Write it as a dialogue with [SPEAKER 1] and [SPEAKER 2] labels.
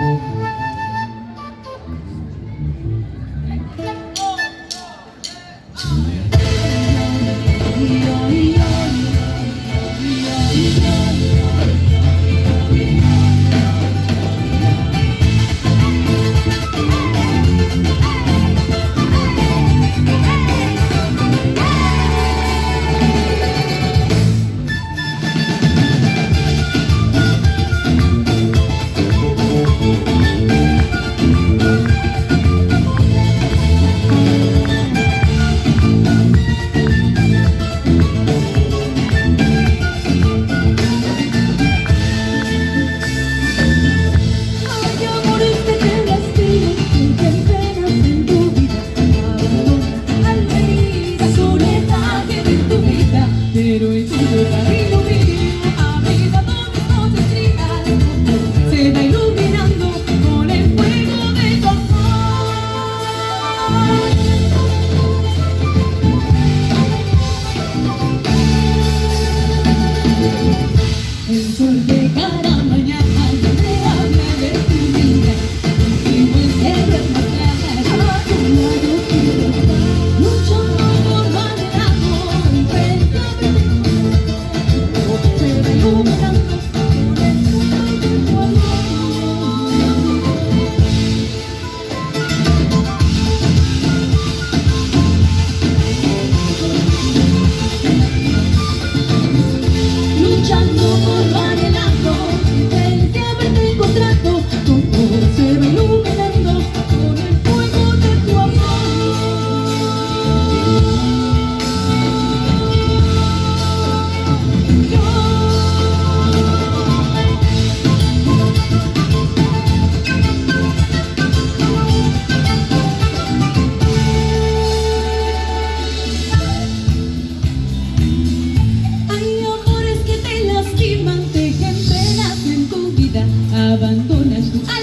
[SPEAKER 1] Mm-hmm. abandonas tu